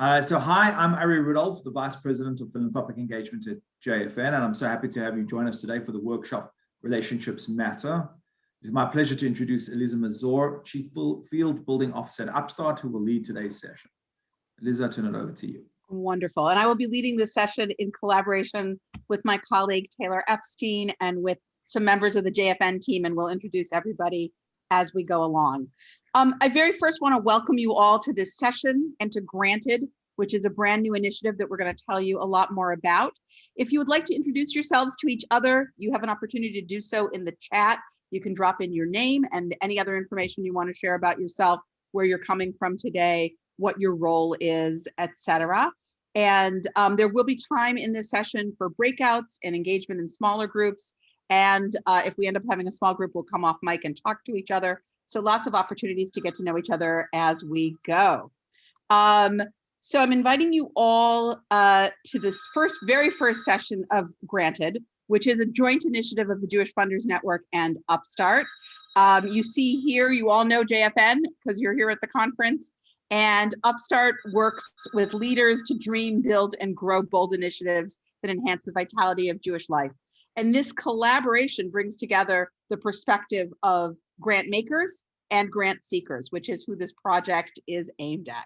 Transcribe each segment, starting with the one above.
Uh, so hi, I'm Ari Rudolph, the Vice President of Philanthropic Engagement at JFN, and I'm so happy to have you join us today for the workshop Relationships Matter. It's my pleasure to introduce Eliza Mazur, Chief Field Building Officer at Upstart, who will lead today's session. Eliza, I turn it over to you. Wonderful. And I will be leading this session in collaboration with my colleague Taylor Epstein and with some members of the JFN team, and we'll introduce everybody as we go along. Um, I very first want to welcome you all to this session and to Granted, which is a brand new initiative that we're going to tell you a lot more about. If you would like to introduce yourselves to each other, you have an opportunity to do so in the chat. You can drop in your name and any other information you want to share about yourself, where you're coming from today, what your role is, etc. And um, there will be time in this session for breakouts and engagement in smaller groups. And uh, if we end up having a small group, we'll come off mic and talk to each other. So lots of opportunities to get to know each other as we go. Um, so I'm inviting you all uh, to this first, very first session of Granted, which is a joint initiative of the Jewish Funders Network and Upstart. Um, you see here, you all know JFN because you're here at the conference. And Upstart works with leaders to dream, build, and grow bold initiatives that enhance the vitality of Jewish life. And this collaboration brings together the perspective of grant makers and grant seekers, which is who this project is aimed at.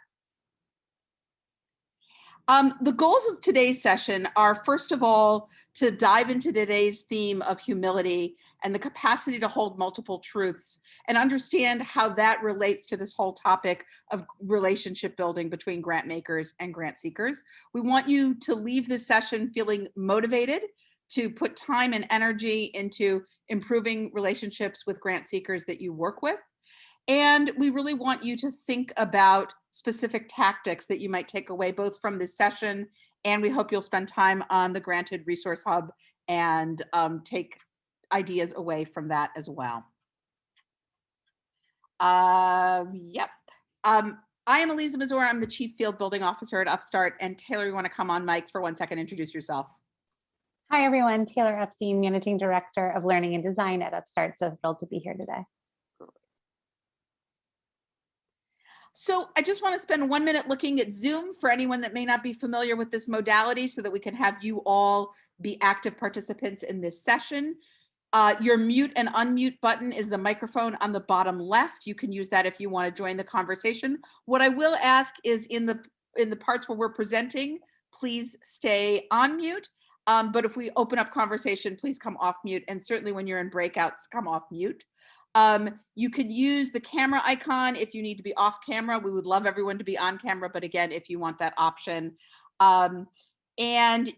Um, the goals of today's session are, first of all, to dive into today's theme of humility and the capacity to hold multiple truths and understand how that relates to this whole topic of relationship building between grant makers and grant seekers. We want you to leave this session feeling motivated to put time and energy into improving relationships with grant seekers that you work with. And we really want you to think about specific tactics that you might take away both from this session and we hope you'll spend time on the Granted Resource Hub and um, take ideas away from that as well. Uh, yep. Um, I am Eliza Mazur. I'm the Chief Field Building Officer at Upstart. And Taylor, you want to come on mic for one second, introduce yourself. Hi, everyone. Taylor Epstein, Managing Director of Learning and Design at Upstart. So thrilled to be here today. So I just want to spend one minute looking at Zoom for anyone that may not be familiar with this modality so that we can have you all be active participants in this session. Uh, your mute and unmute button is the microphone on the bottom left. You can use that if you want to join the conversation. What I will ask is in the in the parts where we're presenting, please stay on mute. Um, but if we open up conversation, please come off mute. And certainly when you're in breakouts, come off mute. Um, you could use the camera icon if you need to be off camera. We would love everyone to be on camera, but again, if you want that option. Um, and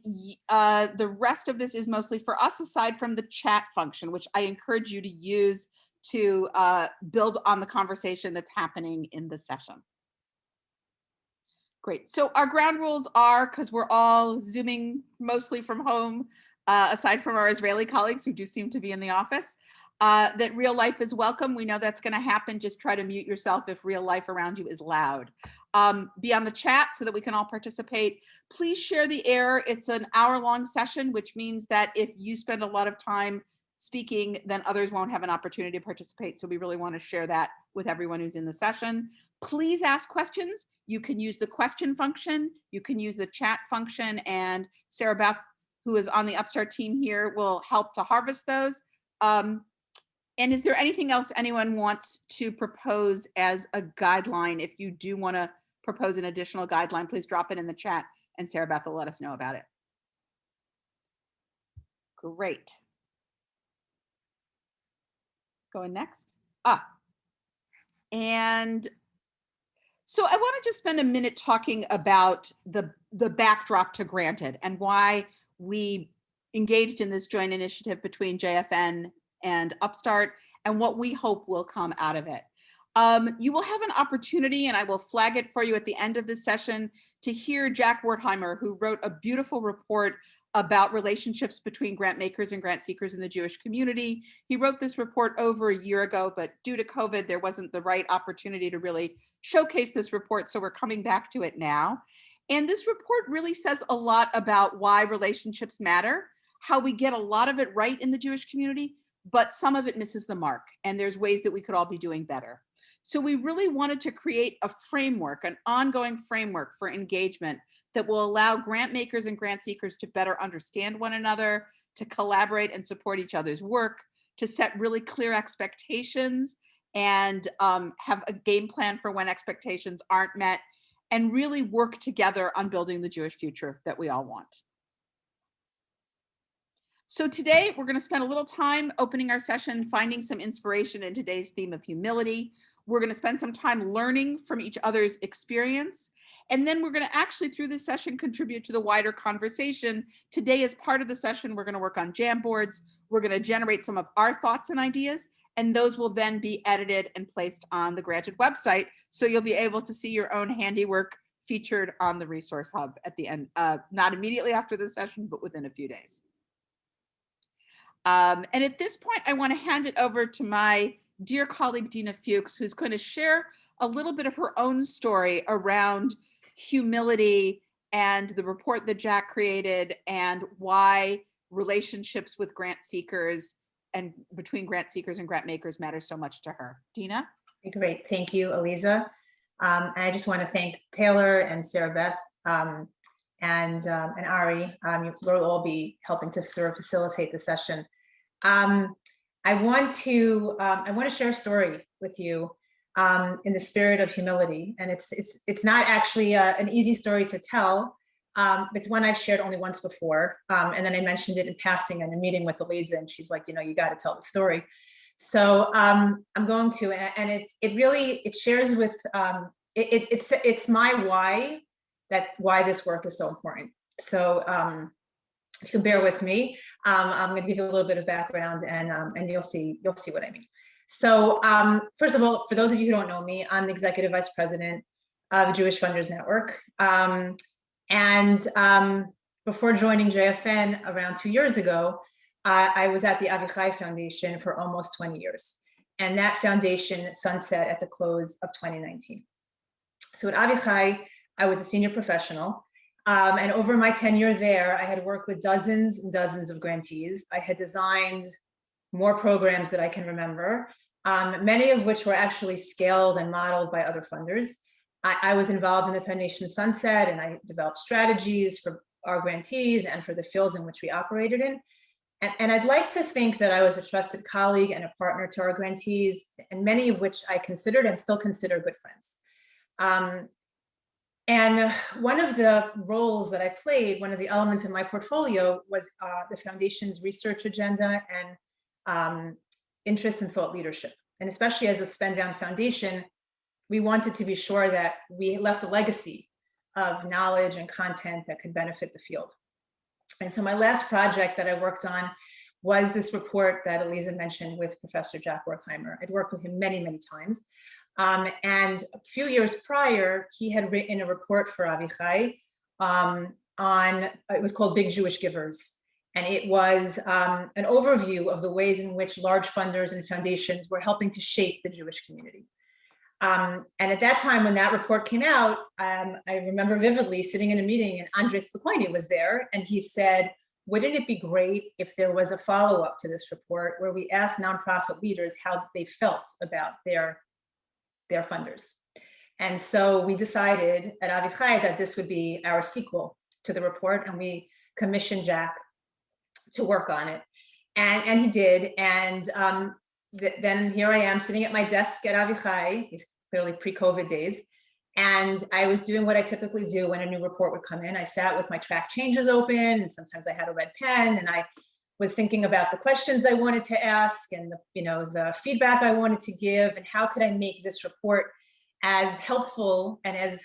uh, the rest of this is mostly for us aside from the chat function, which I encourage you to use to uh, build on the conversation that's happening in the session. Great. So our ground rules are, because we're all Zooming mostly from home, uh, aside from our Israeli colleagues who do seem to be in the office, uh, that real life is welcome. We know that's going to happen. Just try to mute yourself if real life around you is loud. Um, be on the chat so that we can all participate. Please share the air. It's an hour long session, which means that if you spend a lot of time speaking, then others won't have an opportunity to participate. So we really want to share that with everyone who's in the session. Please ask questions. You can use the question function. You can use the chat function and Sarah Beth, who is on the Upstart team here, will help to harvest those. Um, and is there anything else anyone wants to propose as a guideline? If you do want to propose an additional guideline, please drop it in the chat and Sarah Beth will let us know about it. Great. Going next. Ah, and so I want to just spend a minute talking about the, the backdrop to Granted and why we engaged in this joint initiative between JFN and Upstart and what we hope will come out of it. Um, you will have an opportunity, and I will flag it for you at the end of this session, to hear Jack Wertheimer, who wrote a beautiful report about relationships between grant makers and grant seekers in the Jewish community. He wrote this report over a year ago, but due to COVID, there wasn't the right opportunity to really showcase this report, so we're coming back to it now. And this report really says a lot about why relationships matter, how we get a lot of it right in the Jewish community, but some of it misses the mark and there's ways that we could all be doing better. So we really wanted to create a framework, an ongoing framework for engagement that will allow grant makers and grant seekers to better understand one another, to collaborate and support each other's work, to set really clear expectations and um, have a game plan for when expectations aren't met and really work together on building the Jewish future that we all want. So today we're going to spend a little time opening our session, finding some inspiration in today's theme of humility. We're going to spend some time learning from each other's experience. And then we're going to actually through this session contribute to the wider conversation. Today as part of the session, we're going to work on Jamboards. We're going to generate some of our thoughts and ideas, and those will then be edited and placed on the granted website. So you'll be able to see your own handiwork featured on the resource hub at the end, uh, not immediately after the session, but within a few days. Um, and at this point, I want to hand it over to my dear colleague, Dina Fuchs, who's going to share a little bit of her own story around humility and the report that Jack created and why relationships with grant seekers and between grant seekers and grant makers matter so much to her. Dina? Great, thank you, Eliza. Um, I just want to thank Taylor and Sarah Beth um, and, um, and Ari. Um, you'll all be helping to sort of facilitate the session. Um, I want to um, I want to share a story with you um, in the spirit of humility, and it's it's it's not actually uh, an easy story to tell. Um, it's one I've shared only once before, um, and then I mentioned it in passing in a meeting with Eliza, and she's like, you know, you got to tell the story. So um, I'm going to, and it it really it shares with um, it, it, it's it's my why that why this work is so important. So um, if you can bear with me, um, I'm going to give you a little bit of background and, um, and you'll see, you'll see what I mean. So um, first of all, for those of you who don't know me, I'm the Executive Vice President of the Jewish Funders Network. Um, and um, before joining JFN around two years ago, I was at the Avichai Foundation for almost 20 years. And that foundation sunset at the close of 2019. So at Avichai, I was a senior professional um, and over my tenure there, I had worked with dozens and dozens of grantees. I had designed more programs that I can remember, um, many of which were actually scaled and modeled by other funders. I, I, was involved in the Foundation Sunset and I developed strategies for our grantees and for the fields in which we operated in. And, and I'd like to think that I was a trusted colleague and a partner to our grantees, and many of which I considered and still consider good friends. Um, and one of the roles that I played, one of the elements in my portfolio was uh, the foundation's research agenda and um, interest in thought leadership. And especially as a spend down foundation, we wanted to be sure that we left a legacy of knowledge and content that could benefit the field. And so my last project that I worked on was this report that Eliza mentioned with Professor Jack Wertheimer. I'd worked with him many, many times. Um, and a few years prior, he had written a report for Avichai um, on, it was called Big Jewish Givers. And it was um, an overview of the ways in which large funders and foundations were helping to shape the Jewish community. Um, and at that time, when that report came out, um, I remember vividly sitting in a meeting and Andres Spokoiny was there and he said, wouldn't it be great if there was a follow-up to this report where we asked nonprofit leaders how they felt about their their funders. And so we decided at Avichai that this would be our sequel to the report and we commissioned Jack to work on it. And, and he did. And um, th then here I am sitting at my desk at Avichai, clearly pre-COVID days. And I was doing what I typically do when a new report would come in. I sat with my track changes open and sometimes I had a red pen and I was thinking about the questions I wanted to ask and the, you know, the feedback I wanted to give and how could I make this report as helpful and as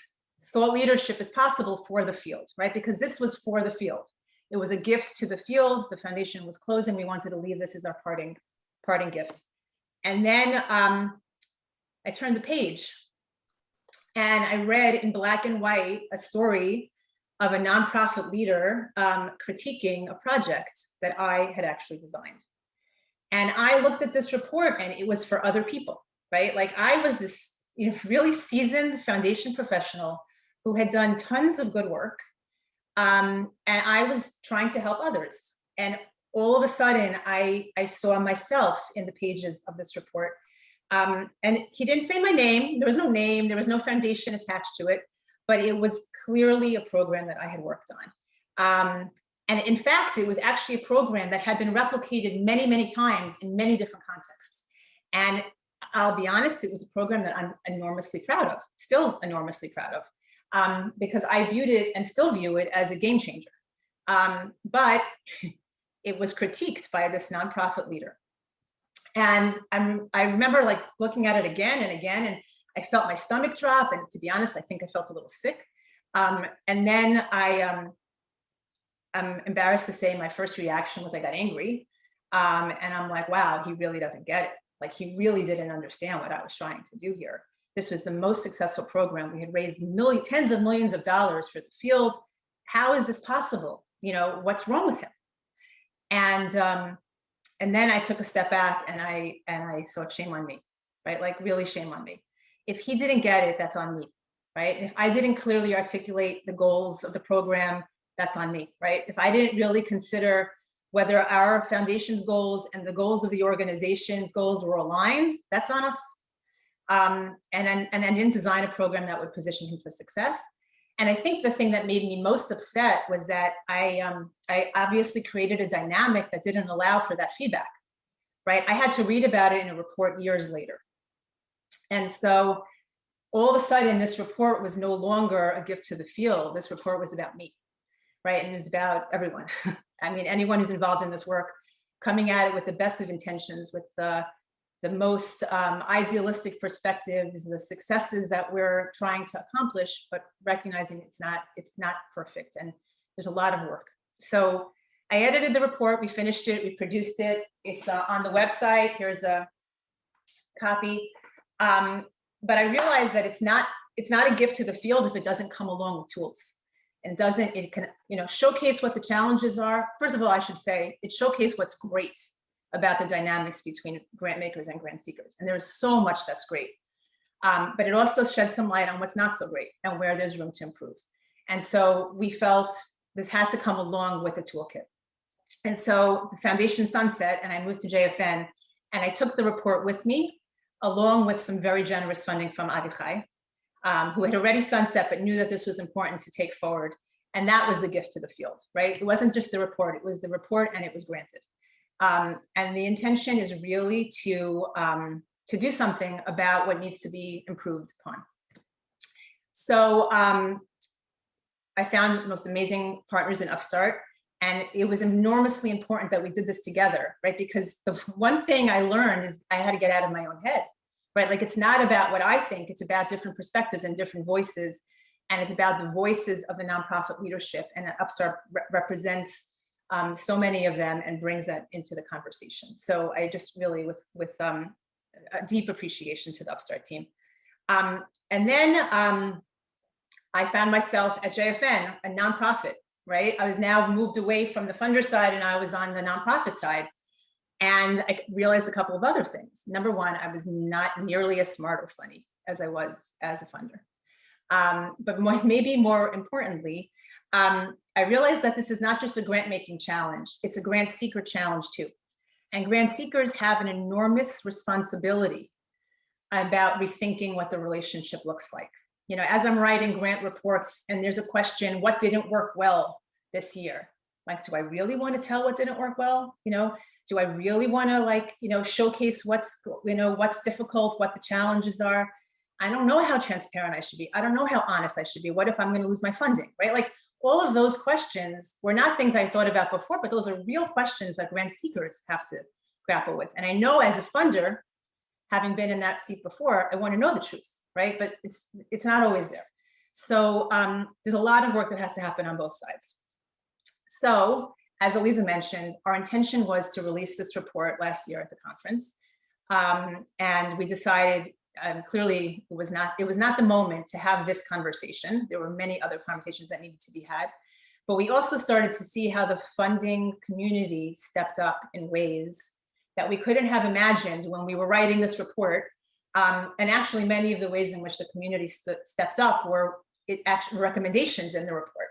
thought leadership as possible for the field, right? Because this was for the field. It was a gift to the field. The foundation was closing. We wanted to leave this as our parting, parting gift. And then um, I turned the page and I read in black and white a story of a nonprofit leader um, critiquing a project that I had actually designed. And I looked at this report and it was for other people, right? Like I was this you know, really seasoned foundation professional who had done tons of good work. Um, and I was trying to help others. And all of a sudden I, I saw myself in the pages of this report. Um, and he didn't say my name. There was no name. There was no foundation attached to it, but it was clearly a program that I had worked on. Um, and in fact, it was actually a program that had been replicated many, many times in many different contexts. And I'll be honest, it was a program that I'm enormously proud of, still enormously proud of, um, because I viewed it and still view it as a game changer. Um, but it was critiqued by this nonprofit leader. And I'm, I remember like looking at it again and again, and I felt my stomach drop. And to be honest, I think I felt a little sick. Um, and then I, um, I'm embarrassed to say my first reaction was I got angry. Um, and I'm like, wow, he really doesn't get it. Like he really didn't understand what I was trying to do here. This was the most successful program. We had raised million, tens of millions of dollars for the field. How is this possible? You know, what's wrong with him? And um, and then I took a step back and I and I thought, shame on me, right? Like really shame on me. If he didn't get it, that's on me, right? And if I didn't clearly articulate the goals of the program, that's on me, right? If I didn't really consider whether our foundation's goals and the goals of the organization's goals were aligned, that's on us. Um, and, and, and I didn't design a program that would position him for success. And I think the thing that made me most upset was that I, um, I obviously created a dynamic that didn't allow for that feedback, right? I had to read about it in a report years later. And so all of a sudden, this report was no longer a gift to the field. This report was about me, right? And it was about everyone. I mean, anyone who's involved in this work coming at it with the best of intentions, with the, the most um, idealistic perspectives, the successes that we're trying to accomplish, but recognizing it's not, it's not perfect and there's a lot of work. So I edited the report, we finished it, we produced it. It's uh, on the website. Here's a copy. Um, but I realized that it's not, it's not a gift to the field if it doesn't come along with tools and doesn't, it can, you know, showcase what the challenges are. First of all, I should say it showcase what's great about the dynamics between grant makers and grant seekers. And there's so much that's great. Um, but it also sheds some light on what's not so great and where there's room to improve. And so we felt this had to come along with the toolkit. And so the foundation sunset and I moved to JFN and I took the report with me along with some very generous funding from Avichai, um, who had already sunset but knew that this was important to take forward. And that was the gift to the field, right? It wasn't just the report, it was the report and it was granted. Um, and the intention is really to, um, to do something about what needs to be improved upon. So um, I found most amazing partners in Upstart and it was enormously important that we did this together, right? Because the one thing I learned is I had to get out of my own head, right? Like it's not about what I think, it's about different perspectives and different voices. And it's about the voices of the nonprofit leadership and Upstart re represents um, so many of them and brings that into the conversation. So I just really with, with um, a deep appreciation to the Upstart team. Um, and then um, I found myself at JFN, a nonprofit, right? I was now moved away from the funder side and I was on the nonprofit side. And I realized a couple of other things. Number one, I was not nearly as smart or funny as I was as a funder. Um, but more, maybe more importantly, um, I realized that this is not just a grant making challenge, it's a grant seeker challenge too. And grant seekers have an enormous responsibility about rethinking what the relationship looks like. You know, as I'm writing grant reports and there's a question, what didn't work well this year? Like, do I really want to tell what didn't work well? You know, do I really want to like, you know, showcase what's, you know, what's difficult, what the challenges are? I don't know how transparent I should be. I don't know how honest I should be. What if I'm going to lose my funding, right? Like all of those questions were not things I thought about before, but those are real questions that grant seekers have to grapple with. And I know as a funder, having been in that seat before, I want to know the truth, right? But it's it's not always there. So um, there's a lot of work that has to happen on both sides. So as Eliza mentioned, our intention was to release this report last year at the conference. Um, and we decided um, clearly it was not it was not the moment to have this conversation. There were many other conversations that needed to be had. But we also started to see how the funding community stepped up in ways that we couldn't have imagined when we were writing this report. Um, and actually many of the ways in which the community stepped up were recommendations in the report.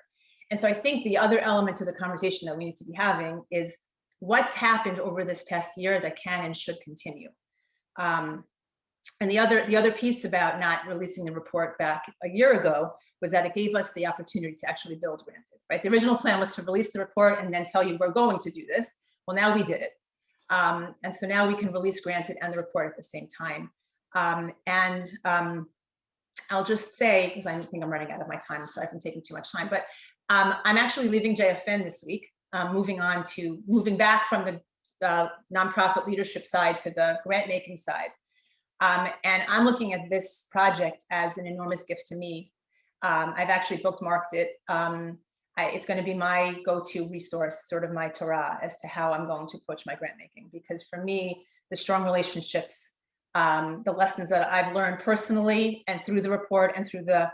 And so I think the other element to the conversation that we need to be having is what's happened over this past year that can and should continue. Um, and the other, the other piece about not releasing the report back a year ago was that it gave us the opportunity to actually build Granted, right? The original plan was to release the report and then tell you we're going to do this. Well, now we did it. Um, and so now we can release Granted and the report at the same time. Um, and um, I'll just say, because I think I'm running out of my time, so I've been taking too much time, but um, I'm actually leaving JFN this week, um, moving on to, moving back from the uh, nonprofit leadership side to the grant making side. Um, and I'm looking at this project as an enormous gift to me. Um, I've actually bookmarked it. I, it's going to be my go-to resource, sort of my Torah, as to how I'm going to approach my grant making. Because for me, the strong relationships, um, the lessons that I've learned personally and through the report and through the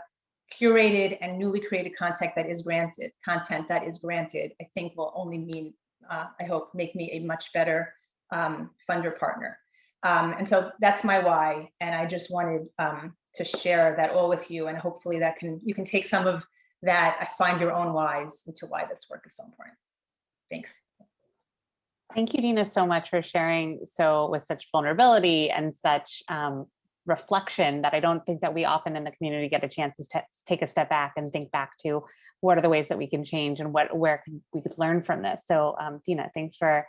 curated and newly created content that is granted, content that is granted, I think will only mean, uh, I hope, make me a much better um, funder partner. Um, and so that's my why. And I just wanted um, to share that all with you. And hopefully that can, you can take some of that, I find your own whys into why this work is so important. Thanks. Thank you, Dina, so much for sharing so with such vulnerability and such um, reflection that I don't think that we often in the community get a chance to take a step back and think back to what are the ways that we can change and what where can, we could learn from this. So um, Dina, thanks for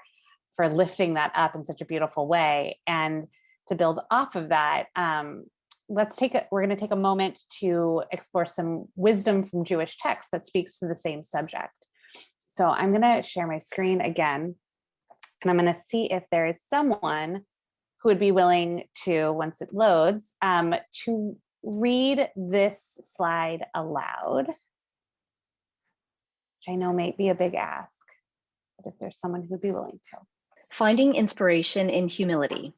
for lifting that up in such a beautiful way. And to build off of that, um, let's take a, we're going to take a moment to explore some wisdom from Jewish text that speaks to the same subject. So I'm going to share my screen again, and I'm going to see if there is someone who would be willing to, once it loads, um, to read this slide aloud, which I know may be a big ask, but if there's someone who would be willing to. Finding inspiration in humility.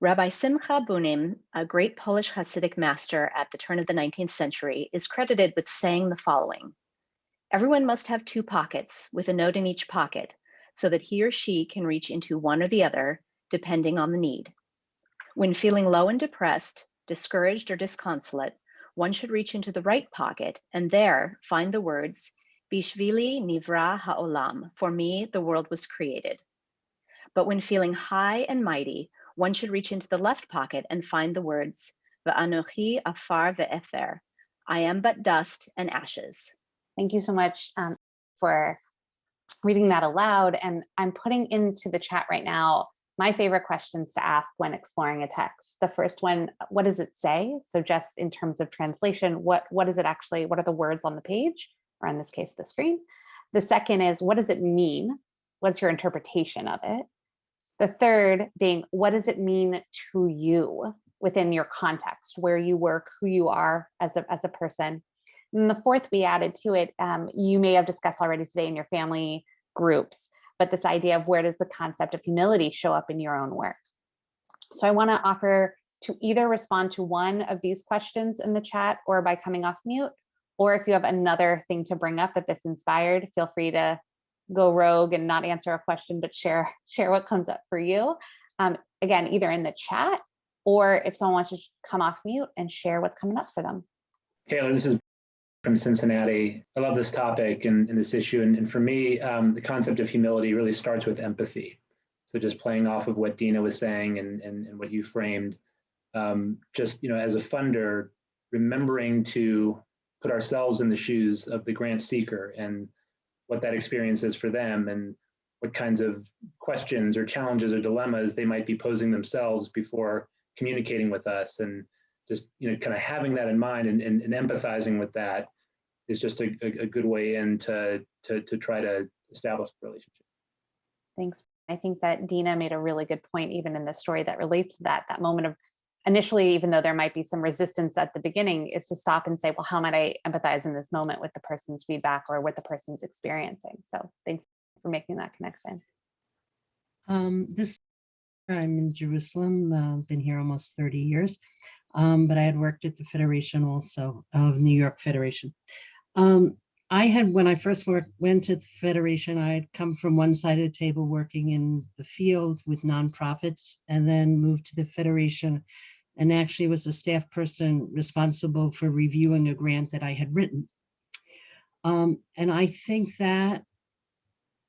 Rabbi Simcha Bunim, a great Polish Hasidic master at the turn of the 19th century, is credited with saying the following. Everyone must have two pockets with a note in each pocket so that he or she can reach into one or the other depending on the need. When feeling low and depressed, discouraged or disconsolate, one should reach into the right pocket and there find the words, Bishvili nivra ha'olam, for me the world was created. But when feeling high and mighty, one should reach into the left pocket and find the words, Va'anochi afar ve'efer, I am but dust and ashes. Thank you so much um, for reading that aloud. And I'm putting into the chat right now my favorite questions to ask when exploring a text. The first one, what does it say? So just in terms of translation, what, what is it actually, what are the words on the page, or in this case, the screen? The second is, what does it mean? What's your interpretation of it? The third being, what does it mean to you within your context, where you work, who you are as a, as a person? And the fourth we added to it, um, you may have discussed already today in your family groups, but this idea of where does the concept of humility show up in your own work? So I wanna offer to either respond to one of these questions in the chat or by coming off mute, or if you have another thing to bring up that this inspired, feel free to go rogue and not answer a question, but share, share what comes up for you. Um, again, either in the chat or if someone wants to come off mute and share what's coming up for them. Taylor, this is from Cincinnati. I love this topic and, and this issue. And, and for me, um, the concept of humility really starts with empathy. So just playing off of what Dina was saying and, and, and what you framed, um, just, you know, as a funder, remembering to put ourselves in the shoes of the grant seeker and what that experience is for them and what kinds of questions or challenges or dilemmas they might be posing themselves before communicating with us and just you know kind of having that in mind and, and, and empathizing with that is just a, a, a, good way in to, to, to try to establish a relationship. Thanks. I think that Dina made a really good point, even in the story that relates to that, that moment of initially, even though there might be some resistance at the beginning, is to stop and say, well, how might I empathize in this moment with the person's feedback or what the person's experiencing? So thanks for making that connection. Um, this I'm in Jerusalem, uh, been here almost 30 years, um, but I had worked at the Federation also of New York Federation. Um, I had, when I first went to the Federation, I had come from one side of the table working in the field with nonprofits and then moved to the Federation and actually was a staff person responsible for reviewing a grant that I had written. Um, and I think that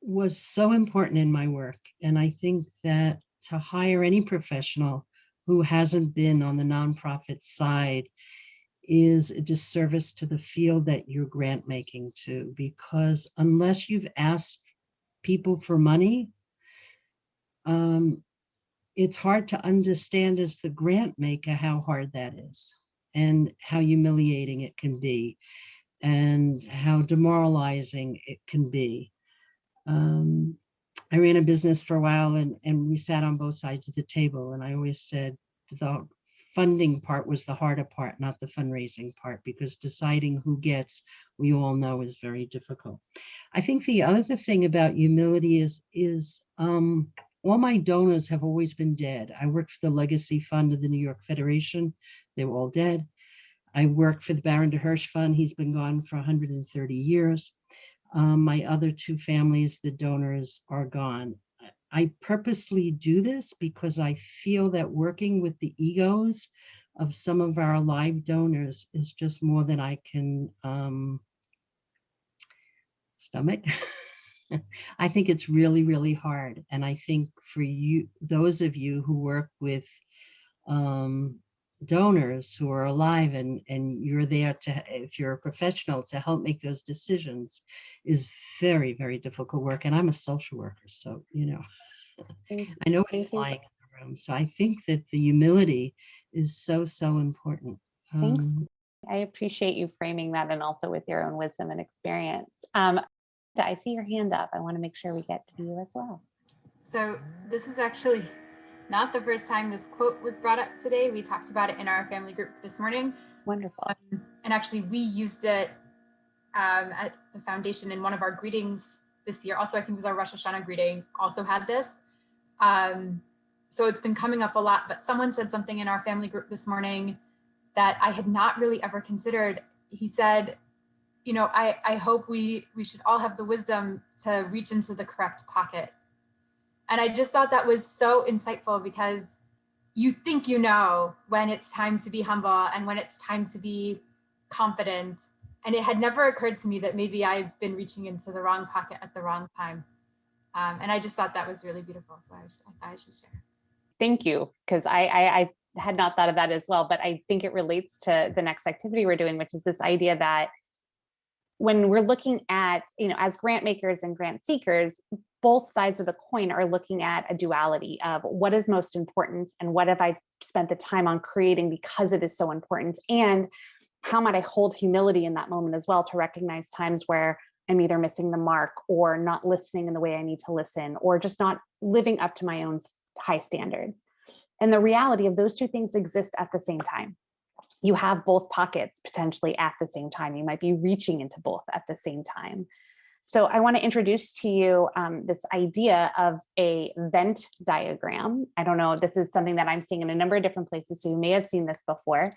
was so important in my work. And I think that to hire any professional who hasn't been on the nonprofit side is a disservice to the field that you're grant making to, because unless you've asked people for money, um, it's hard to understand as the grant maker how hard that is and how humiliating it can be and how demoralizing it can be. Um, I ran a business for a while and, and we sat on both sides of the table. And I always said the funding part was the harder part, not the fundraising part, because deciding who gets, we all know is very difficult. I think the other thing about humility is, is um, all my donors have always been dead. I worked for the Legacy Fund of the New York Federation. They were all dead. I worked for the Baron de Hirsch Fund. He's been gone for 130 years. Um, my other two families, the donors are gone. I purposely do this because I feel that working with the egos of some of our live donors is just more than I can um, stomach. I think it's really, really hard. And I think for you, those of you who work with um, donors who are alive and, and you're there to, if you're a professional, to help make those decisions is very, very difficult work. And I'm a social worker, so, you know, Thank I know Thank it's you. flying in the room. So I think that the humility is so, so important. Thanks. Um, I appreciate you framing that and also with your own wisdom and experience. Um, I see your hand up. I want to make sure we get to you as well. So this is actually not the first time this quote was brought up today. We talked about it in our family group this morning. Wonderful. Um, and actually we used it um, at the foundation in one of our greetings this year. Also, I think it was our Rosh Hashanah greeting also had this. Um, so it's been coming up a lot, but someone said something in our family group this morning that I had not really ever considered. He said, you know, I, I hope we, we should all have the wisdom to reach into the correct pocket. And I just thought that was so insightful because you think you know when it's time to be humble and when it's time to be confident. And it had never occurred to me that maybe I've been reaching into the wrong pocket at the wrong time. Um, and I just thought that was really beautiful. So I, just, I thought I should share. Thank you, because I, I, I had not thought of that as well, but I think it relates to the next activity we're doing, which is this idea that when we're looking at, you know, as grant makers and grant seekers, both sides of the coin are looking at a duality of what is most important and what have I spent the time on creating because it is so important and how might I hold humility in that moment as well to recognize times where I'm either missing the mark or not listening in the way I need to listen or just not living up to my own high standards. And the reality of those two things exist at the same time. You have both pockets potentially at the same time. You might be reaching into both at the same time. So I want to introduce to you um, this idea of a Venn diagram. I don't know, this is something that I'm seeing in a number of different places, so you may have seen this before.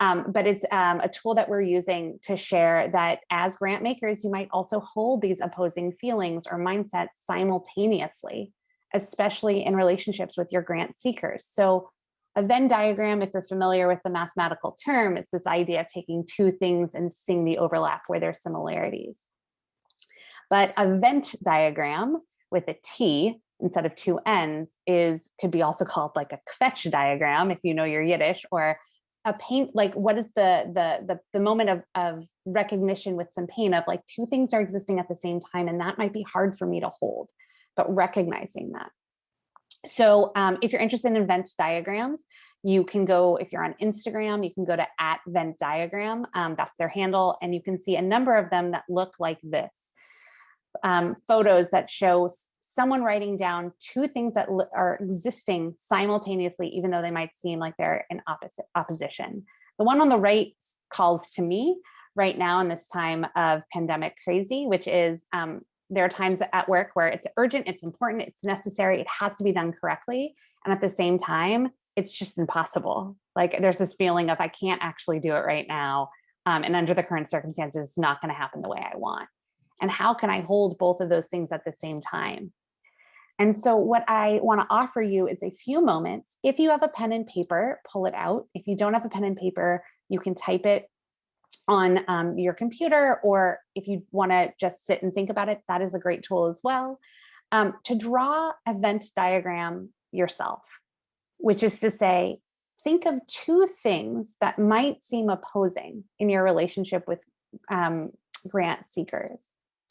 Um, but it's um, a tool that we're using to share that as grant makers, you might also hold these opposing feelings or mindsets simultaneously, especially in relationships with your grant seekers. So a Venn diagram, if you're familiar with the mathematical term, it's this idea of taking two things and seeing the overlap where there's similarities. But a Vent diagram with a T instead of two ends is could be also called like a kvetch diagram if you know your Yiddish or a paint like what is the the the, the moment of, of recognition with some pain of like two things are existing at the same time and that might be hard for me to hold but recognizing that so um, if you're interested in Venn diagrams, you can go, if you're on Instagram, you can go to at Venn diagram, um, that's their handle, and you can see a number of them that look like this. Um, photos that show someone writing down two things that are existing simultaneously, even though they might seem like they're in opposite opposition. The one on the right calls to me right now in this time of pandemic crazy, which is um, there are times at work where it's urgent, it's important, it's necessary, it has to be done correctly. And at the same time, it's just impossible. Like there's this feeling of I can't actually do it right now. Um, and under the current circumstances, it's not gonna happen the way I want. And how can I hold both of those things at the same time? And so what I wanna offer you is a few moments. If you have a pen and paper, pull it out. If you don't have a pen and paper, you can type it on um, your computer, or if you want to just sit and think about it, that is a great tool as well. Um, to draw a Venn diagram yourself, which is to say, think of two things that might seem opposing in your relationship with um, grant seekers.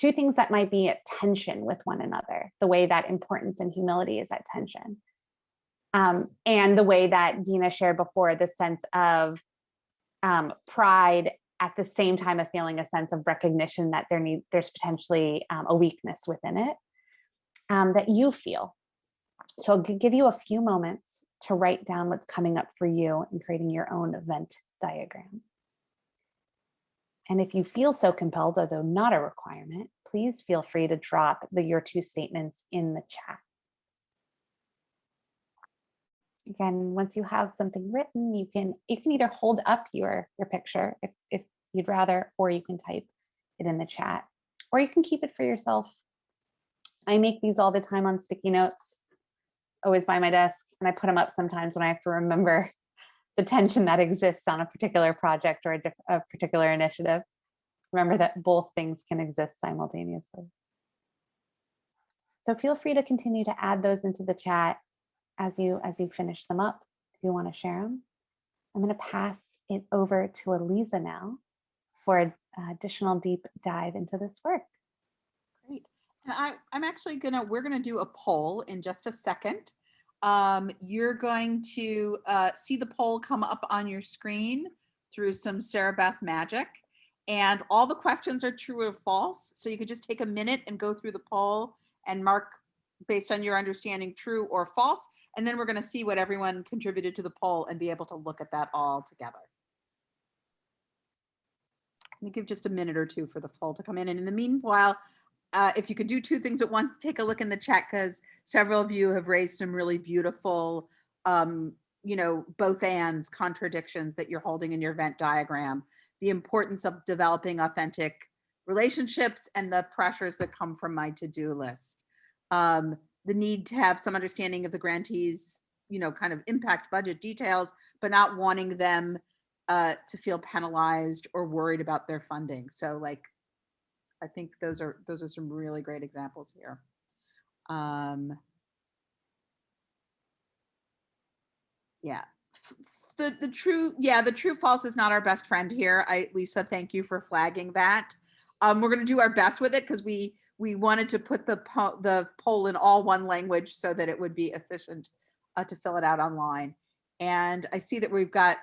Two things that might be at tension with one another, the way that importance and humility is at tension. Um, and the way that Dina shared before, the sense of um, pride at the same time of feeling a sense of recognition that there need there's potentially um, a weakness within it um, that you feel. So I'll give you a few moments to write down what's coming up for you in creating your own event diagram. And if you feel so compelled, although not a requirement, please feel free to drop the your two statements in the chat. Again, once you have something written, you can you can either hold up your your picture if, if you'd rather, or you can type it in the chat, or you can keep it for yourself. I make these all the time on sticky notes, always by my desk, and I put them up sometimes when I have to remember the tension that exists on a particular project or a, a particular initiative. Remember that both things can exist simultaneously. So feel free to continue to add those into the chat as you as you finish them up, if you want to share them. I'm going to pass it over to Eliza now for an additional deep dive into this work. Great. And I, I'm actually gonna, we're gonna do a poll in just a second. Um, you're going to uh, see the poll come up on your screen through some Sarah Beth magic. And all the questions are true or false. So you could just take a minute and go through the poll and mark based on your understanding true or false. And then we're gonna see what everyone contributed to the poll and be able to look at that all together. Let me give just a minute or two for the poll to come in. And in the meanwhile, uh, if you could do two things at once, take a look in the chat because several of you have raised some really beautiful, um, you know, both ands contradictions that you're holding in your Venn diagram. The importance of developing authentic relationships and the pressures that come from my to-do list. Um, the need to have some understanding of the grantees, you know, kind of impact budget details, but not wanting them uh, to feel penalized or worried about their funding. So like I think those are those are some really great examples here. Um, yeah, the the true yeah the true false is not our best friend here. I Lisa, thank you for flagging that. Um, we're going to do our best with it because we we wanted to put the po the poll in all one language so that it would be efficient uh, to fill it out online. And I see that we've got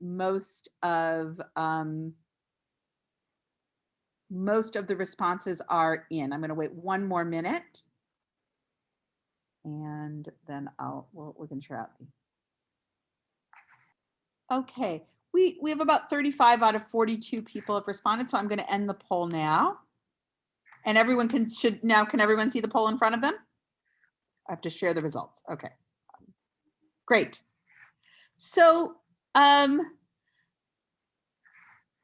most of um, most of the responses are in. I'm going to wait one more minute. And then I'll, we'll, we can share out. Okay, we, we have about 35 out of 42 people have responded, so I'm going to end the poll now. And everyone can, should, now can everyone see the poll in front of them? I have to share the results. Okay. Great. So, um,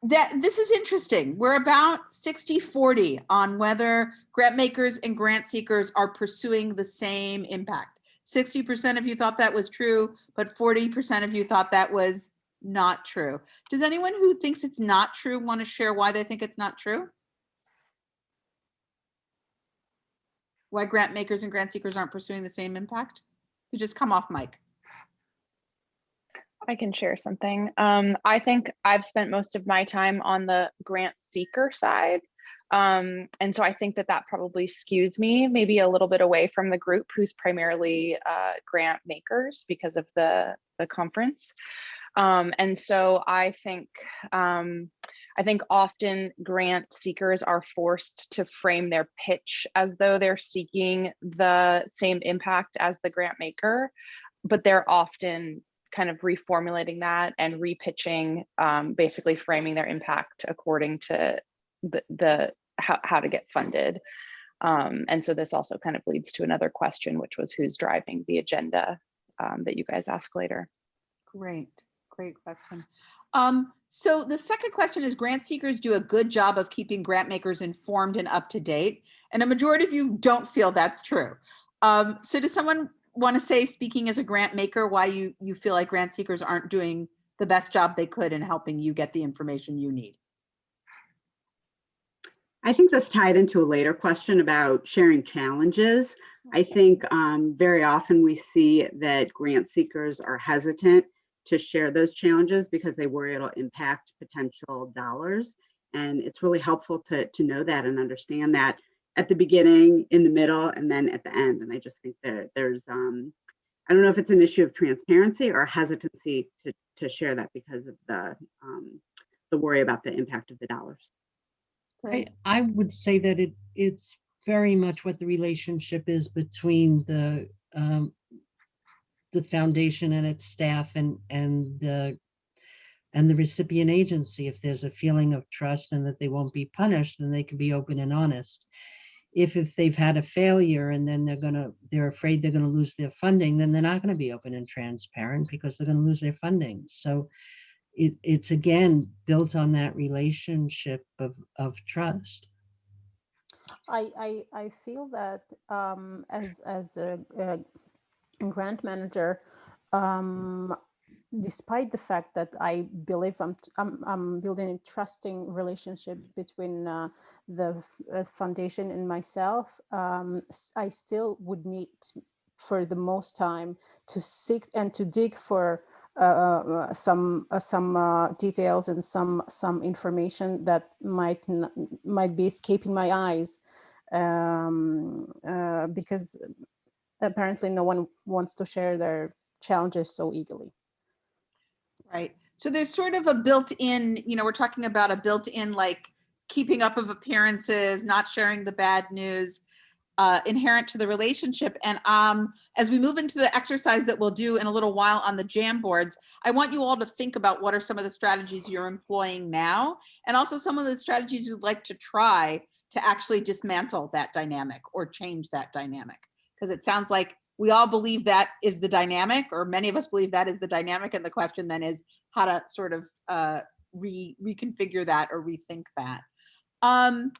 that this is interesting. We're about 60 40 on whether grant makers and grant seekers are pursuing the same impact. 60% of you thought that was true, but 40% of you thought that was not true. Does anyone who thinks it's not true want to share why they think it's not true? Why grant makers and grant seekers aren't pursuing the same impact? You just come off mic. I can share something. Um, I think I've spent most of my time on the grant seeker side. Um, and so I think that that probably skews me maybe a little bit away from the group who's primarily uh, grant makers because of the, the conference. Um, and so I think um, I think often grant seekers are forced to frame their pitch as though they're seeking the same impact as the grant maker, but they're often kind of reformulating that and repitching, um, basically framing their impact according to the, the how, how to get funded. Um, and so this also kind of leads to another question, which was who's driving the agenda um, that you guys ask later. Great, great question. Um, so the second question is grant seekers do a good job of keeping grant makers informed and up to date. And a majority of you don't feel that's true. Um, so does someone want to say, speaking as a grant maker, why you, you feel like grant seekers aren't doing the best job they could in helping you get the information you need. I think this tied into a later question about sharing challenges. I think um, very often we see that grant seekers are hesitant to share those challenges because they worry it'll impact potential dollars. And it's really helpful to, to know that and understand that at the beginning, in the middle, and then at the end. And I just think that there's, um, I don't know if it's an issue of transparency or hesitancy to, to share that because of the, um, the worry about the impact of the dollars. I, I would say that it, it's very much what the relationship is between the, um, the foundation and its staff and, and the, and the recipient agency. If there's a feeling of trust and that they won't be punished, then they can be open and honest. If, if they've had a failure and then they're gonna, they're afraid they're gonna lose their funding, then they're not gonna be open and transparent because they're gonna lose their funding. So it, it's again, built on that relationship of, of trust. I, I, I feel that um, as, as a, a grant manager, um, despite the fact that I believe I'm, I'm, I'm building a trusting relationship between uh, the uh, foundation and myself, um, I still would need for the most time to seek and to dig for uh, uh, some uh, some uh, details and some some information that might might be escaping my eyes um, because apparently no one wants to share their challenges so eagerly. Right. So there's sort of a built-in, you know, we're talking about a built-in like keeping up of appearances, not sharing the bad news uh, inherent to the relationship. And um, as we move into the exercise that we'll do in a little while on the jam boards, I want you all to think about what are some of the strategies you're employing now, and also some of the strategies you'd like to try to actually dismantle that dynamic or change that dynamic. Because it sounds like we all believe that is the dynamic, or many of us believe that is the dynamic. And the question then is how to sort of uh, re reconfigure that or rethink that. Um,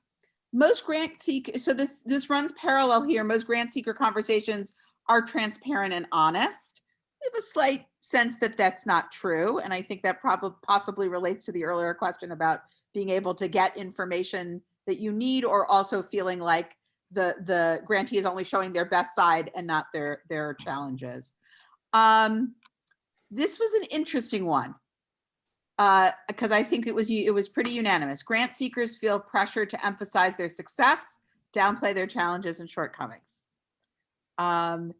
most grant seek so this this runs parallel here. Most grant seeker conversations are transparent and honest. We have a slight sense that that's not true, and I think that probably possibly relates to the earlier question about being able to get information that you need, or also feeling like the the grantee is only showing their best side and not their their challenges. Um, this was an interesting one because I think it was it was pretty unanimous. Grant seekers feel pressure to emphasize their success, downplay their challenges and shortcomings. Um,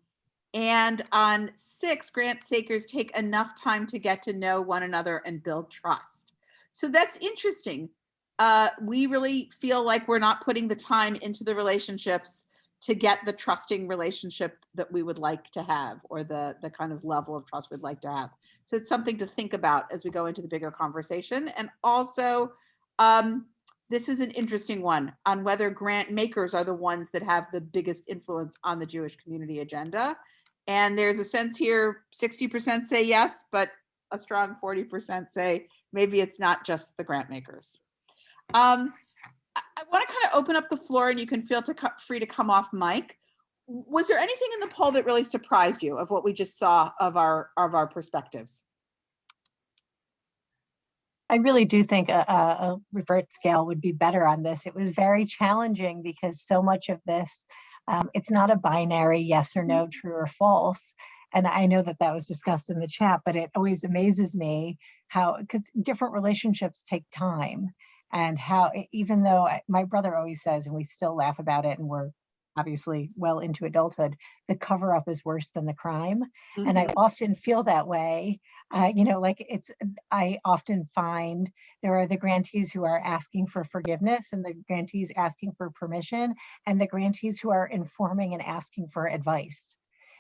and on six, grant seekers take enough time to get to know one another and build trust. So that's interesting. Uh, we really feel like we're not putting the time into the relationships to get the trusting relationship that we would like to have or the the kind of level of trust we'd like to have. So it's something to think about as we go into the bigger conversation. And also um, this is an interesting one on whether grant makers are the ones that have the biggest influence on the jewish community agenda. And there's a sense here 60% say yes but a strong 40% say maybe it's not just the grant makers um, I, want to kind of open up the floor and you can feel to free to come off mic. Was there anything in the poll that really surprised you of what we just saw of our of our perspectives? I really do think a, a, a Likert scale would be better on this. It was very challenging because so much of this, um, it's not a binary yes or no, true or false. And I know that that was discussed in the chat, but it always amazes me how, because different relationships take time and how, even though I- my brother always says, and we still laugh about it, and we're obviously well into adulthood, the cover up is worse than the crime. And I often feel that way. Uh, you know, like it's, I often find there are the grantees who are asking for forgiveness and the grantees asking for permission and the grantees who are informing and asking for advice.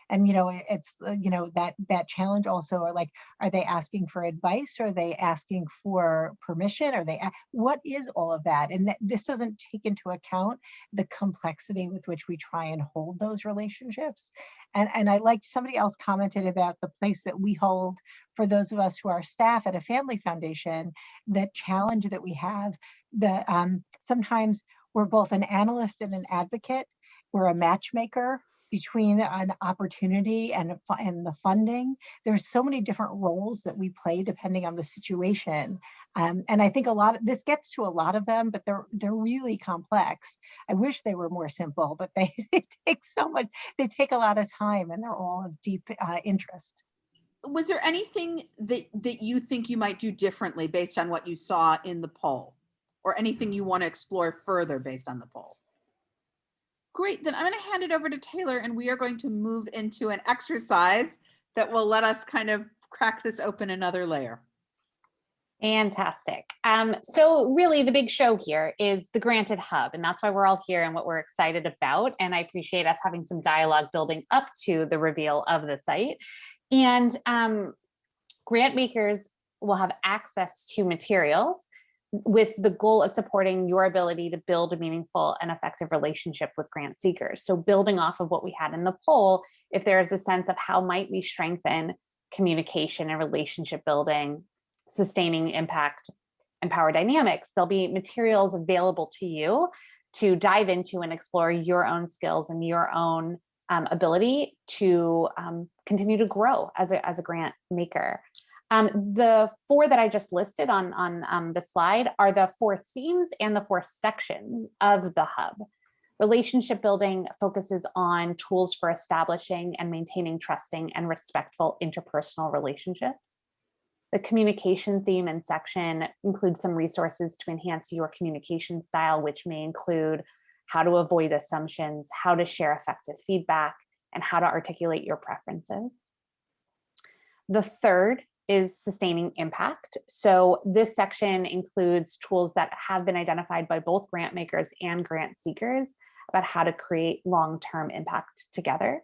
And, you know, it's, uh, you know, that, that challenge also, are like, are they asking for advice? Are they asking for permission? Are they, what is all of that? And that, this doesn't take into account the complexity with which we try and hold those relationships. And, and I liked, somebody else commented about the place that we hold for those of us who are staff at a family foundation, the challenge that we have, the, um, sometimes we're both an analyst and an advocate. We're a matchmaker between an opportunity and, and the funding. There's so many different roles that we play depending on the situation. Um, and I think a lot of this gets to a lot of them, but they're they're really complex. I wish they were more simple, but they, they take so much, they take a lot of time and they're all of deep uh, interest. Was there anything that, that you think you might do differently based on what you saw in the poll? Or anything you want to explore further based on the poll? Great, then I'm going to hand it over to Taylor and we are going to move into an exercise that will let us kind of crack this open another layer. Fantastic. Um, so really the big show here is the Granted Hub, and that's why we're all here and what we're excited about. And I appreciate us having some dialogue building up to the reveal of the site. And um, grant makers will have access to materials with the goal of supporting your ability to build a meaningful and effective relationship with grant seekers. So building off of what we had in the poll, if there is a sense of how might we strengthen communication and relationship building, sustaining impact and power dynamics, there'll be materials available to you to dive into and explore your own skills and your own um, ability to um, continue to grow as a, as a grant maker. Um, the four that I just listed on, on um, the slide are the four themes and the four sections of the hub. Relationship building focuses on tools for establishing and maintaining trusting and respectful interpersonal relationships. The communication theme and section includes some resources to enhance your communication style, which may include how to avoid assumptions, how to share effective feedback, and how to articulate your preferences. The third is sustaining impact. So this section includes tools that have been identified by both grant makers and grant seekers about how to create long-term impact together.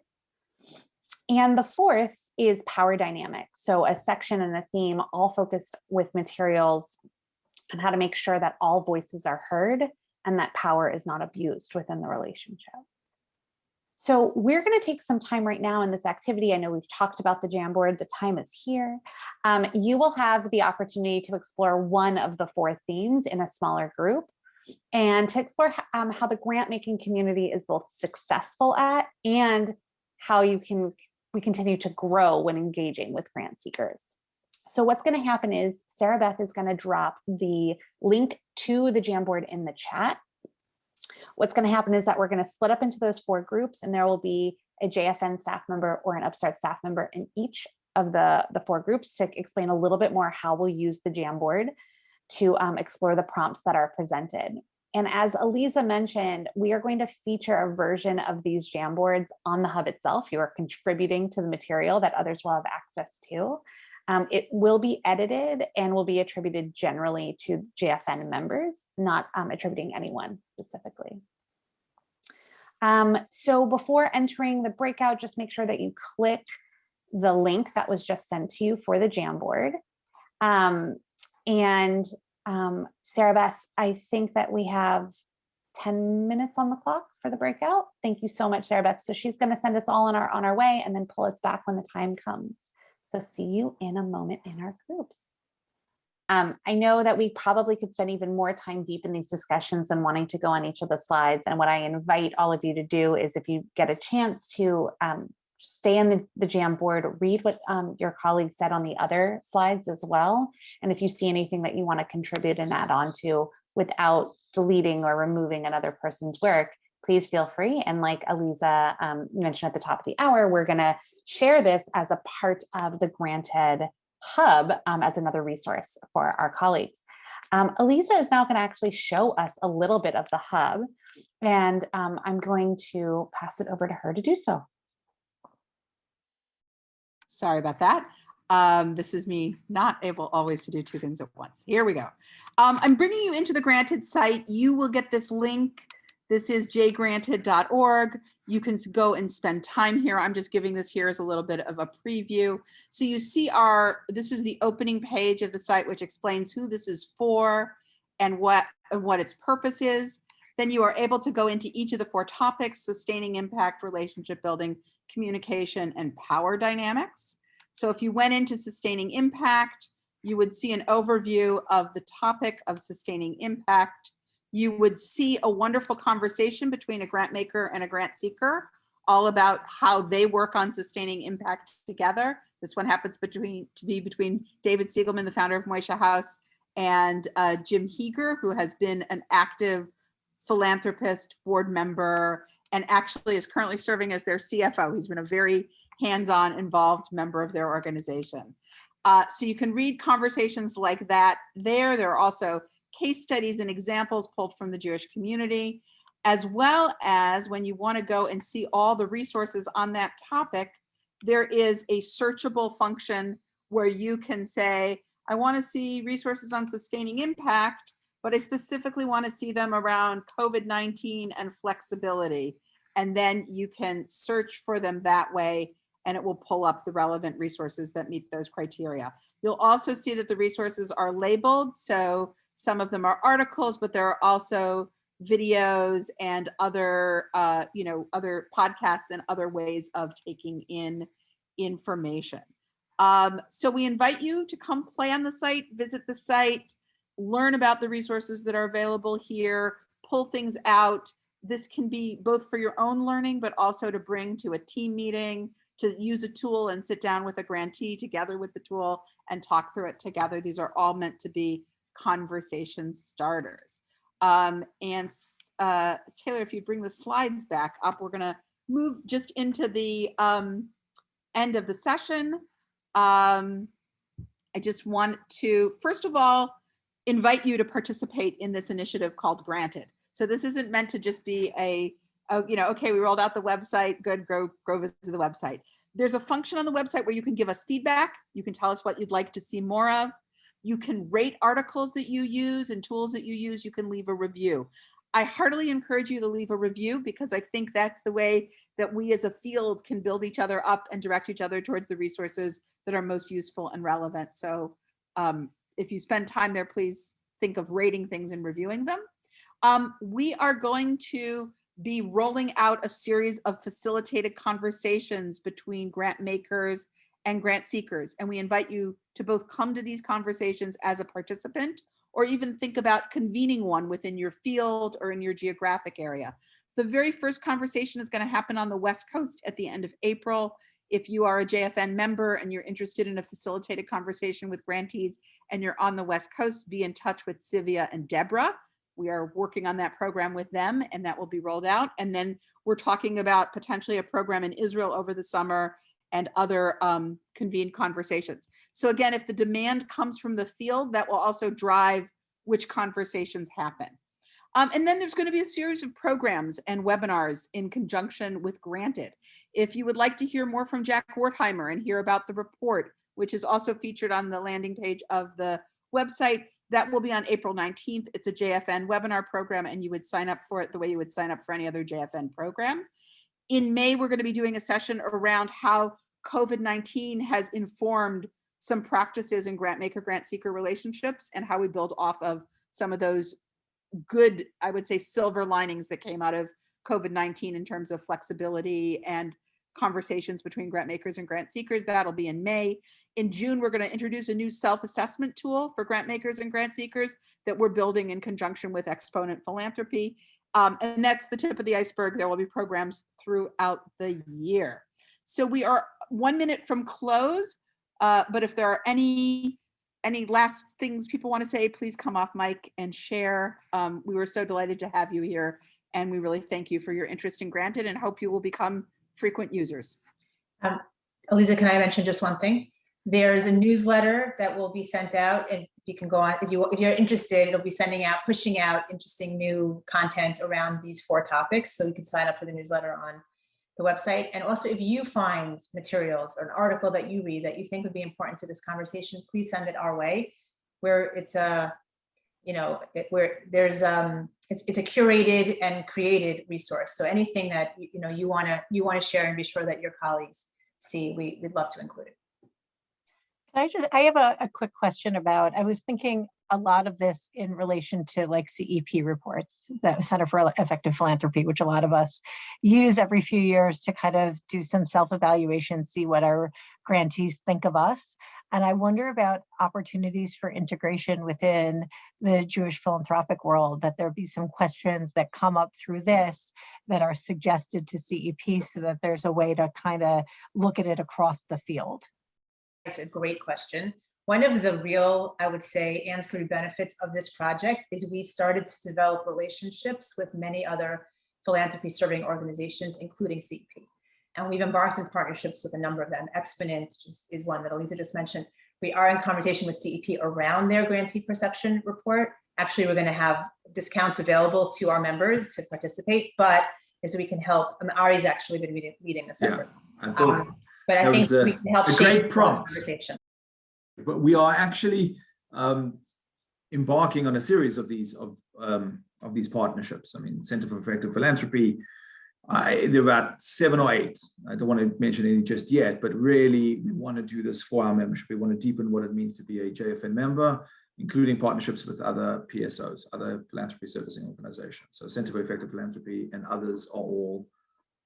And the fourth is power dynamics. So a section and a theme all focused with materials and how to make sure that all voices are heard and that power is not abused within the relationship. So we're going to take some time right now in this activity. I know we've talked about the Jamboard, the time is here. Um, you will have the opportunity to explore one of the four themes in a smaller group and to explore um, how the grant making community is both successful at and how you can we continue to grow when engaging with grant seekers. So what's going to happen is Sarah Beth is going to drop the link to the Jamboard in the chat. What's going to happen is that we're going to split up into those four groups and there will be a JFN staff member or an Upstart staff member in each of the, the four groups to explain a little bit more how we'll use the Jamboard to um, explore the prompts that are presented. And as Eliza mentioned, we are going to feature a version of these Jamboards on the hub itself. You are contributing to the material that others will have access to. Um, it will be edited and will be attributed generally to JFN members, not um, attributing anyone specifically. Um, so before entering the breakout, just make sure that you click the link that was just sent to you for the Jamboard. Um, and um, Sarah Beth, I think that we have 10 minutes on the clock for the breakout. Thank you so much, Sarah Beth. So she's going to send us all on our on our way and then pull us back when the time comes. So see you in a moment in our groups. Um, I know that we probably could spend even more time deep in these discussions and wanting to go on each of the slides. And what I invite all of you to do is if you get a chance to um, stay on the, the Jamboard, read what um, your colleagues said on the other slides as well. And if you see anything that you want to contribute and add on to without deleting or removing another person's work, please feel free. And like Eliza um, mentioned at the top of the hour, we're going to share this as a part of the Granted Hub um, as another resource for our colleagues. Um, Eliza is now going to actually show us a little bit of the hub, and um, I'm going to pass it over to her to do so. Sorry about that. Um, this is me not able always to do two things at once. Here we go. Um, I'm bringing you into the Granted site. You will get this link. This is jgranted.org. You can go and spend time here. I'm just giving this here as a little bit of a preview. So you see our, this is the opening page of the site, which explains who this is for and what, and what its purpose is. Then you are able to go into each of the four topics, sustaining impact, relationship building, communication, and power dynamics. So if you went into sustaining impact, you would see an overview of the topic of sustaining impact. You would see a wonderful conversation between a grant maker and a grant seeker all about how they work on sustaining impact together. This one happens between to be between David Cygielman, the founder of Moishe House, and uh, Jim Heeger, who has been an active philanthropist, board member, and actually is currently serving as their CFO. He's been a very hands-on involved member of their organization. Uh, so you can read conversations like that there. There are also case studies and examples pulled from the Jewish community, as well as when you want to go and see all the resources on that topic, there is a searchable function where you can say, I want to see resources on sustaining impact, but I specifically want to see them around COVID-19 and flexibility. And then you can search for them that way and it will pull up the relevant resources that meet those criteria. You'll also see that the resources are labeled. So some of them are articles, but there are also videos and other, uh, you know, other podcasts and other ways of taking in information. Um, so we invite you to come play on the site, visit the site, learn about the resources that are available here, pull things out. This can be both for your own learning, but also to bring to a team meeting, to use a tool and sit down with a grantee together with the tool and talk through it together. These are all meant to be conversation starters. Um, and uh, Taylor, if you bring the slides back up, we're gonna move just into the um, end of the session. Um, I just want to, first of all, invite you to participate in this initiative called Granted. So this isn't meant to just be a, oh, you know, okay, we rolled out the website, good, go, go visit the website. There's a function on the website where you can give us feedback. You can tell us what you'd like to see more of. You can rate articles that you use and tools that you use. You can leave a review. I heartily encourage you to leave a review because I think that's the way that we as a field can build each other up and direct each other towards the resources that are most useful and relevant. So um, if you spend time there, please think of rating things and reviewing them. Um, we are going to be rolling out a series of facilitated conversations between grant makers and grant seekers. And we invite you to both come to these conversations as a participant or even think about convening one within your field or in your geographic area. The very first conversation is going to happen on the West Coast at the end of April. If you are a JFN member and you're interested in a facilitated conversation with grantees and you're on the West Coast, be in touch with Sivia and Deborah. We are working on that program with them and that will be rolled out. And then we're talking about potentially a program in Israel over the summer and other um, convened conversations. So again, if the demand comes from the field, that will also drive which conversations happen. Um, and then there's going to be a series of programs and webinars in conjunction with Granted. If you would like to hear more from Jack Wertheimer and hear about the report, which is also featured on the landing page of the website, that will be on April 19th. It's a JFN webinar program and you would sign up for it the way you would sign up for any other JFN program. In May, we're going to be doing a session around how COVID-19 has informed some practices in grant maker grant seeker relationships and how we build off of some of those good, I would say, silver linings that came out of COVID-19 in terms of flexibility and conversations between grant makers and grant seekers. That'll be in May. In June, we're going to introduce a new self-assessment tool for grant makers and grant seekers that we're building in conjunction with Exponent Philanthropy. Um, and that's the tip of the iceberg. There will be programs throughout the year. So we are one minute from close, uh, but if there are any any last things people want to say, please come off mic and share. Um, we were so delighted to have you here and we really thank you for your interest in Granted and hope you will become frequent users. Um, can I mention just one thing? There's a newsletter that will be sent out and if you can go on, if, you, if you're interested, it'll be sending out, pushing out interesting new content around these four topics. So you can sign up for the newsletter on the website. And also if you find materials or an article that you read that you think would be important to this conversation, please send it our way where it's a, you know, it, where there's, um, it's, it's a curated and created resource. So anything that, you know, you want to, you want to share and be sure that your colleagues see, we, we'd love to include it. I just, I have a, a quick question about, I was thinking a lot of this in relation to like CEP reports, the Center for Effective Philanthropy, which a lot of us use every few years to kind of do some self-evaluation, see what our grantees think of us. And I wonder about opportunities for integration within the Jewish philanthropic world, that there be some questions that come up through this that are suggested to CEP so that there's a way to kind of look at it across the field. It's a great question. One of the real, I would say, ancillary benefits of this project is we started to develop relationships with many other philanthropy serving organizations, including CEP. And we've embarked in partnerships with a number of them. Exponent just is one that Eliza just mentioned. We are in conversation with CEP around their grantee perception report. Actually, we're going to have discounts available to our members to participate, but so we can help. I mean, Ari's actually been leading, leading this Yeah, effort. I thought, Um, But I think was a- we can help a shape great prompt. conversation. But we are actually um, embarking on a series of these of um, of these partnerships. I mean, Center for Effective Philanthropy. I, there are about seven or eight. I don't want to mention any just yet, but really we want to do this for our membership. We want to deepen what it means to be a JFN member, including partnerships with other PSOs, other philanthropy servicing organizations. So Center for Effective Philanthropy and others are all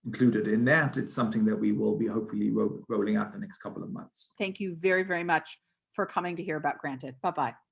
included in that. It's something that we will be hopefully ro rolling out the next couple of months. Thank you very, very much for coming to hear about Granted. Bye-bye.